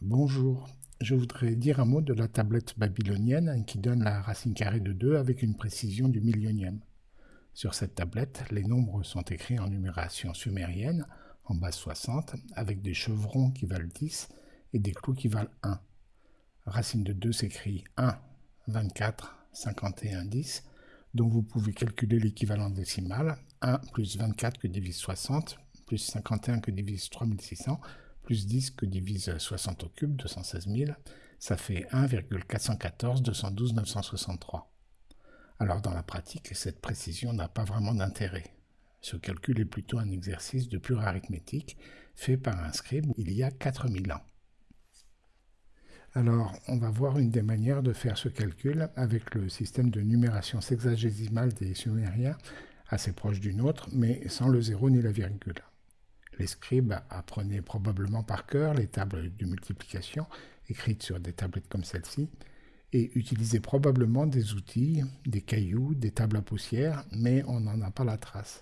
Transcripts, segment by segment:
Bonjour, je voudrais dire un mot de la tablette babylonienne qui donne la racine carrée de 2 avec une précision du millionième. Sur cette tablette, les nombres sont écrits en numération sumérienne, en base 60, avec des chevrons qui valent 10 et des clous qui valent 1. Racine de 2 s'écrit 1, 24, 51, 10, donc vous pouvez calculer l'équivalent décimal, 1 plus 24 que divise 60, plus 51 que divise 3600, plus 10 que divise 60 au cube, 216 000, ça fait 1,414 212 963. Alors dans la pratique, cette précision n'a pas vraiment d'intérêt. Ce calcul est plutôt un exercice de pure arithmétique fait par un scribe il y a 4000 ans. Alors, on va voir une des manières de faire ce calcul avec le système de numération sexagésimale des Sumériens, assez proche du nôtre, mais sans le zéro ni la virgule. Les scribes apprenaient probablement par cœur les tables de multiplication écrites sur des tablettes comme celle-ci, et utilisaient probablement des outils, des cailloux, des tables à poussière, mais on n'en a pas la trace.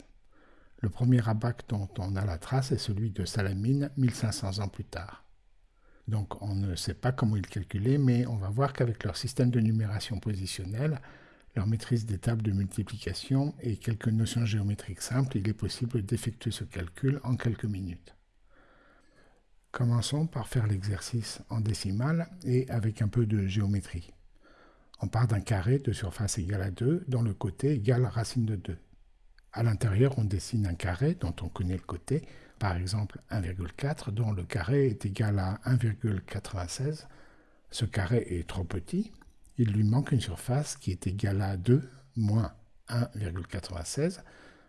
Le premier abac dont on a la trace est celui de Salamine, 1500 ans plus tard. Donc on ne sait pas comment ils calculaient, mais on va voir qu'avec leur système de numération positionnelle, leur maîtrise des tables de multiplication et quelques notions géométriques simples, il est possible d'effectuer ce calcul en quelques minutes. Commençons par faire l'exercice en décimale et avec un peu de géométrie. On part d'un carré de surface égale à 2 dont le côté égale racine de 2. À l'intérieur, on dessine un carré dont on connaît le côté par exemple 1,4, dont le carré est égal à 1,96. Ce carré est trop petit, il lui manque une surface qui est égale à 2 moins 1,96,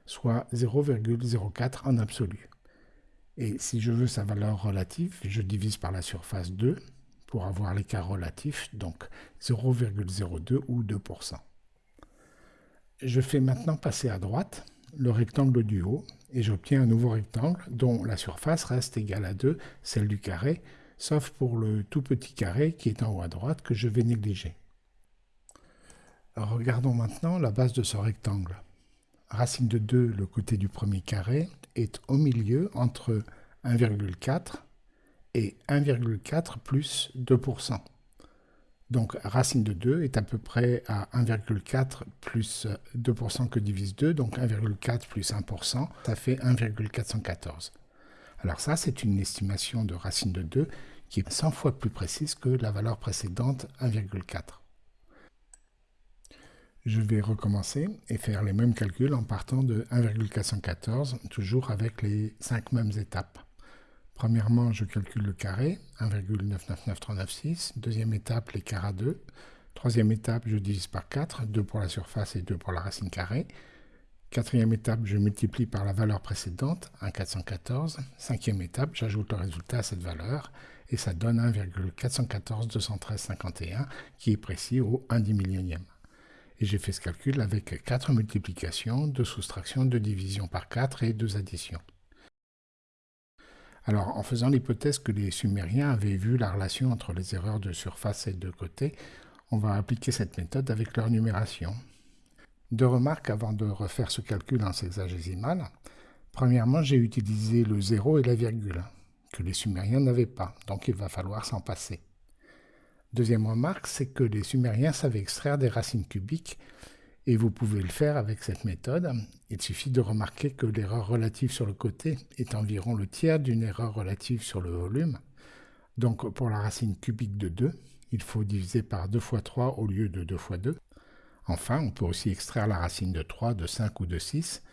soit 0,04 en absolu. Et si je veux sa valeur relative, je divise par la surface 2 pour avoir l'écart relatif, donc 0,02 ou 2%. Je fais maintenant passer à droite le rectangle du haut et j'obtiens un nouveau rectangle dont la surface reste égale à 2, celle du carré, sauf pour le tout petit carré qui est en haut à droite que je vais négliger. Regardons maintenant la base de ce rectangle. Racine de 2, le côté du premier carré, est au milieu entre 1,4 et 1,4 plus 2%. Donc racine de 2 est à peu près à 1,4 plus 2% que divise 2, donc 1,4 plus 1%, ça fait 1,414. Alors ça, c'est une estimation de racine de 2 qui est 100 fois plus précise que la valeur précédente, 1,4. Je vais recommencer et faire les mêmes calculs en partant de 1,414, toujours avec les 5 mêmes étapes. Premièrement, je calcule le carré, 1,999396. Deuxième étape, l'écart à 2. Troisième étape, je divise par 4, 2 pour la surface et 2 pour la racine carrée. Quatrième étape, je multiplie par la valeur précédente, 1,414. Cinquième étape, j'ajoute le résultat à cette valeur et ça donne 1,414 qui est précis au 1 dix millionième. Et j'ai fait ce calcul avec 4 multiplications, 2 soustractions, 2 divisions par 4 et 2 additions. Alors, en faisant l'hypothèse que les Sumériens avaient vu la relation entre les erreurs de surface et de côté, on va appliquer cette méthode avec leur numération. Deux remarques avant de refaire ce calcul en sexagésimal. Premièrement, j'ai utilisé le zéro et la virgule, que les Sumériens n'avaient pas, donc il va falloir s'en passer. Deuxième remarque, c'est que les Sumériens savaient extraire des racines cubiques et vous pouvez le faire avec cette méthode. Il suffit de remarquer que l'erreur relative sur le côté est environ le tiers d'une erreur relative sur le volume. Donc pour la racine cubique de 2, il faut diviser par 2 fois 3 au lieu de 2 fois 2. Enfin, on peut aussi extraire la racine de 3, de 5 ou de 6.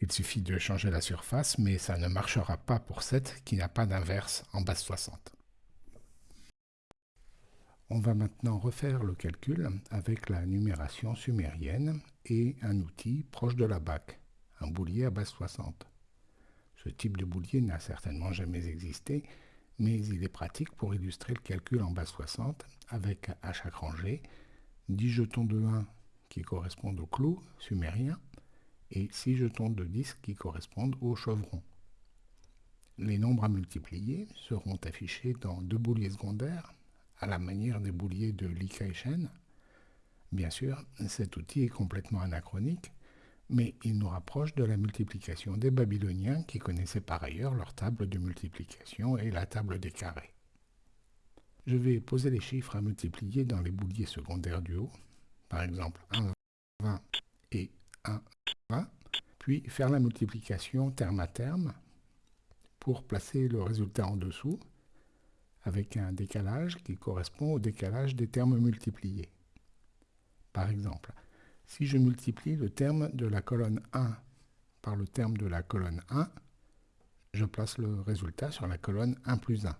Il suffit de changer la surface, mais ça ne marchera pas pour 7 qui n'a pas d'inverse en base 60. On va maintenant refaire le calcul avec la numération sumérienne et un outil proche de la BAC, un boulier à base 60. Ce type de boulier n'a certainement jamais existé, mais il est pratique pour illustrer le calcul en base 60 avec à chaque rangée 10 jetons de 1 qui correspondent au clou sumérien et 6 jetons de 10 qui correspondent au chevron. Les nombres à multiplier seront affichés dans deux bouliers secondaires à la manière des bouliers de Chen. Bien sûr, cet outil est complètement anachronique, mais il nous rapproche de la multiplication des Babyloniens qui connaissaient par ailleurs leur table de multiplication et la table des carrés. Je vais poser les chiffres à multiplier dans les bouliers secondaires du haut, par exemple 1, 20 et 1, 20, puis faire la multiplication terme à terme pour placer le résultat en dessous avec un décalage qui correspond au décalage des termes multipliés. Par exemple, si je multiplie le terme de la colonne 1 par le terme de la colonne 1, je place le résultat sur la colonne 1 plus 1.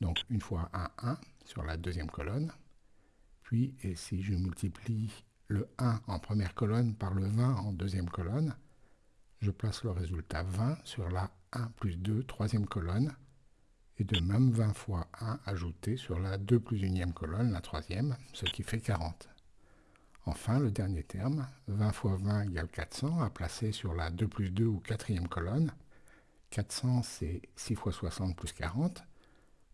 Donc une fois 1, 1 sur la deuxième colonne. Puis, si je multiplie le 1 en première colonne par le 20 en deuxième colonne, je place le résultat 20 sur la 1 plus 2 troisième colonne, et de même 20 fois 1 ajouté sur la 2 plus unième colonne, la troisième, ce qui fait 40. Enfin, le dernier terme, 20 fois 20 égale 400, à placer sur la 2 plus 2 ou quatrième colonne. 400, c'est 6 fois 60 plus 40,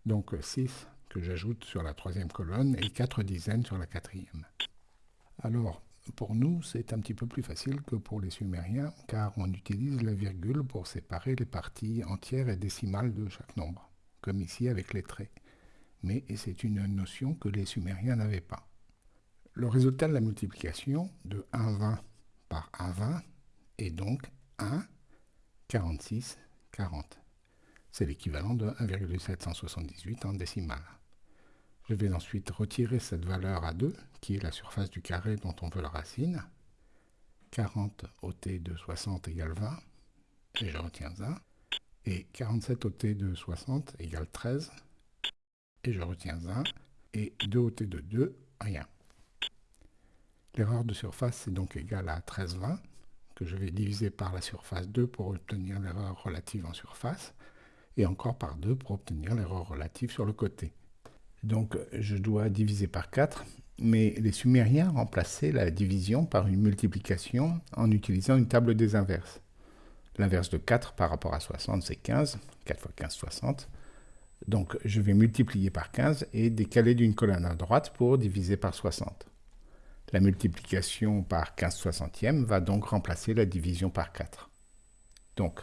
donc 6 que j'ajoute sur la troisième colonne et 4 dizaines sur la quatrième. Alors, pour nous, c'est un petit peu plus facile que pour les Sumériens, car on utilise la virgule pour séparer les parties entières et décimales de chaque nombre, comme ici avec les traits. Mais c'est une notion que les Sumériens n'avaient pas. Le résultat de la multiplication de 1,20 par 1,20 est donc 1, 46, 40. C'est l'équivalent de 1,778 en décimale. Je vais ensuite retirer cette valeur à 2, qui est la surface du carré dont on veut la racine. 40 ôté de 60 égale 20, et je retiens 1. Et 47 ôté de 60 égale 13, et je retiens 1. Et 2 ôté de 2, rien. L'erreur de surface est donc égale à 13,20, que je vais diviser par la surface 2 pour obtenir l'erreur relative en surface, et encore par 2 pour obtenir l'erreur relative sur le côté. Donc je dois diviser par 4, mais les Sumériens remplaçaient la division par une multiplication en utilisant une table des inverses. L'inverse de 4 par rapport à 60, c'est 15, 4 fois 15, 60. Donc je vais multiplier par 15 et décaler d'une colonne à droite pour diviser par 60. La multiplication par 15 soixantièmes va donc remplacer la division par 4. Donc,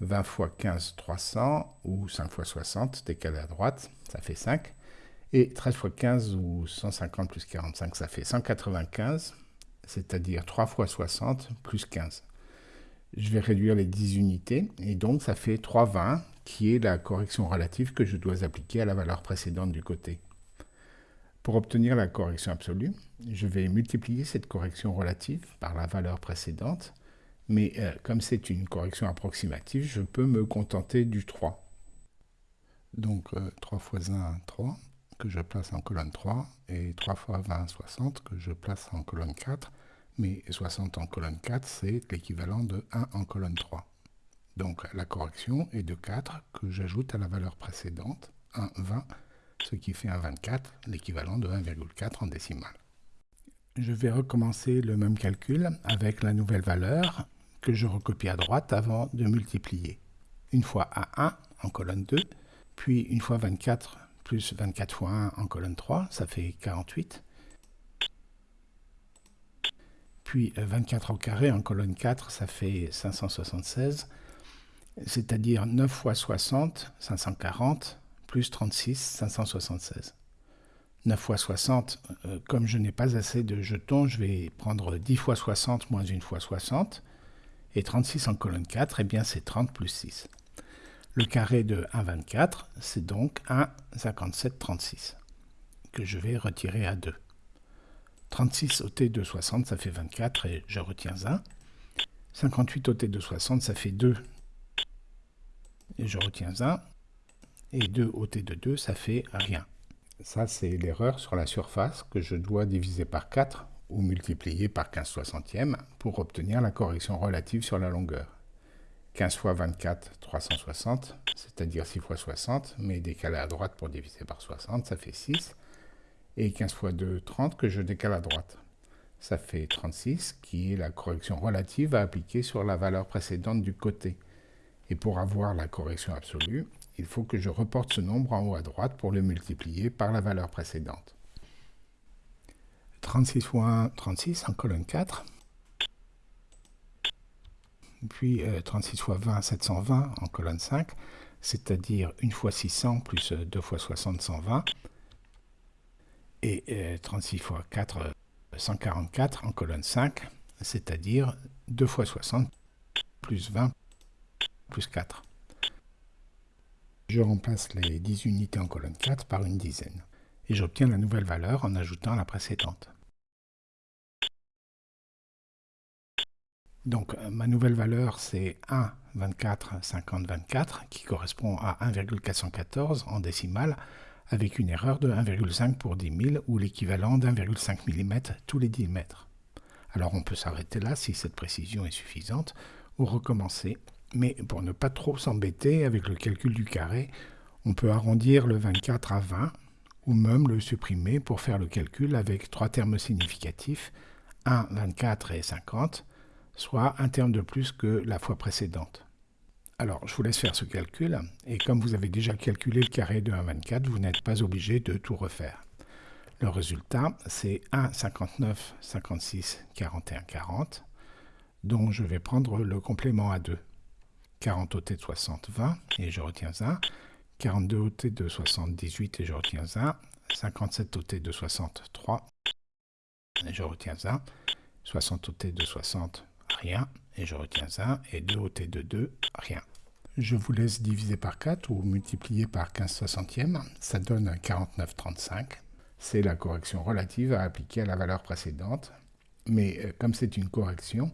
20 fois 15, 300, ou 5 fois 60, décalé à droite, ça fait 5. Et 13 fois 15, ou 150 plus 45, ça fait 195, c'est-à-dire 3 fois 60 plus 15. Je vais réduire les 10 unités, et donc ça fait 3,20, qui est la correction relative que je dois appliquer à la valeur précédente du côté. Pour obtenir la correction absolue, je vais multiplier cette correction relative par la valeur précédente, mais euh, comme c'est une correction approximative, je peux me contenter du 3. Donc 3 euh, fois 1, 3, que je place en colonne 3, et 3 fois 20, 60, que je place en colonne 4, mais 60 en colonne 4, c'est l'équivalent de 1 en colonne 3. Donc la correction est de 4 que j'ajoute à la valeur précédente, 1, 20, ce qui fait un 24, l'équivalent de 1,4 en décimale. Je vais recommencer le même calcul avec la nouvelle valeur que je recopie à droite avant de multiplier. Une fois A1 en colonne 2, puis une fois 24 plus 24 fois 1 en colonne 3, ça fait 48. Puis 24 au carré en colonne 4, ça fait 576, c'est-à-dire 9 fois 60, 540, plus 36, 576. 9 fois 60, euh, comme je n'ai pas assez de jetons, je vais prendre 10 fois 60 moins 1 fois 60. Et 36 en colonne 4, eh bien c'est 30 plus 6. Le carré de 1,24, c'est donc 1,5736, que je vais retirer à 2. 36 ôté de 60, ça fait 24, et je retiens 1. 58 ôté de 60, ça fait 2, et je retiens 1 et 2 ôté de 2, ça fait rien. Ça, c'est l'erreur sur la surface que je dois diviser par 4 ou multiplier par 15 soixantièmes pour obtenir la correction relative sur la longueur. 15 fois 24, 360, c'est-à-dire 6 fois 60, mais décalé à droite pour diviser par 60, ça fait 6. Et 15 fois 2, 30, que je décale à droite. Ça fait 36, qui est la correction relative à appliquer sur la valeur précédente du côté. Et pour avoir la correction absolue, il faut que je reporte ce nombre en haut à droite pour le multiplier par la valeur précédente. 36 fois 1, 36 en colonne 4. Puis 36 euh, fois 20, 720 en colonne 5. c'est-à-dire 1 fois 600 plus 2 fois 60, 120, et 36 fois 4, 144 en colonne 5, c'est-à-dire 2 fois 60 plus 20 plus 4. Je remplace les 10 unités en colonne 4 par une dizaine. Et j'obtiens la nouvelle valeur en ajoutant la précédente. Donc ma nouvelle valeur c'est 1, 24, 50, 24 qui correspond à 1,414 en décimale avec une erreur de 1,5 pour 10 000 ou l'équivalent d'1,5 mm tous les 10 mètres. Alors on peut s'arrêter là si cette précision est suffisante ou recommencer. Mais pour ne pas trop s'embêter avec le calcul du carré, on peut arrondir le 24 à 20 ou même le supprimer pour faire le calcul avec trois termes significatifs, 1, 24 et 50, soit un terme de plus que la fois précédente. Alors, je vous laisse faire ce calcul, et comme vous avez déjà calculé le carré de 1, 24, vous n'êtes pas obligé de tout refaire. Le résultat, c'est 1, 59, 56, 41, 40, dont je vais prendre le complément à 2. 40 au T de 60, 20, et je retiens 1. 42 au T de 60, 18, et je retiens 1. 57 au T de 60, 3, et je retiens 1. 60 au T de 60, rien, et je retiens 1, et 2 au T de 2, rien. Je vous laisse diviser par 4 ou multiplier par 15 soixantièmes, ça donne 49,35. C'est la correction relative à appliquer à la valeur précédente, mais euh, comme c'est une correction,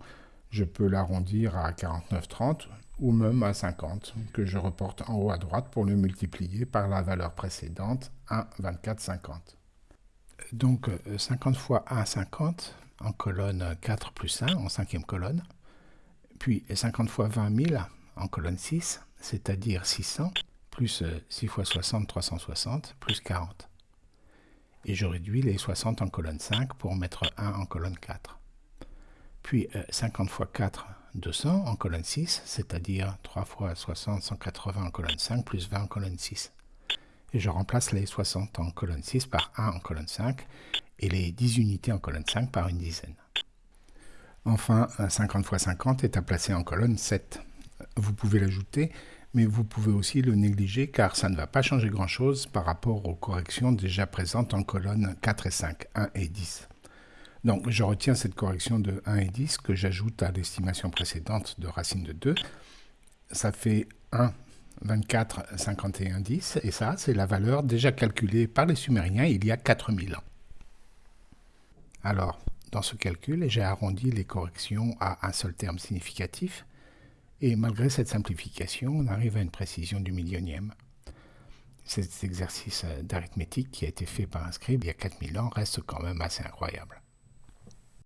je peux l'arrondir à 49,30 ou même à 50, que je reporte en haut à droite pour le multiplier par la valeur précédente, 1, 24, 50. Donc 50 euh, fois 1, 50, en colonne 4 plus 1, en cinquième colonne. Puis 50 fois 20 000 en colonne 6, c'est-à-dire 600, plus 6 euh, fois 60, 360, plus 40. Et je réduis les 60 en colonne 5 pour mettre 1 en colonne 4. Puis 50 euh, fois 4, 200 en colonne 6, c'est-à-dire 3 fois 60, 180 en colonne 5, plus 20 en colonne 6. Et je remplace les 60 en colonne 6 par 1 en colonne 5, et les 10 unités en colonne 5 par une dizaine. Enfin, 50 fois 50 est à placer en colonne 7. Vous pouvez l'ajouter, mais vous pouvez aussi le négliger car ça ne va pas changer grand-chose par rapport aux corrections déjà présentes en colonne 4 et 5, 1 et 10. Donc je retiens cette correction de 1 et 10 que j'ajoute à l'estimation précédente de racine de 2. Ça fait 1, 24, 51, 10, et ça c'est la valeur déjà calculée par les Sumériens il y a 4000 ans. Alors, dans ce calcul, j'ai arrondi les corrections à un seul terme significatif, et malgré cette simplification, on arrive à une précision du millionième. Cet exercice d'arithmétique qui a été fait par un scribe il y a 4000 ans reste quand même assez incroyable.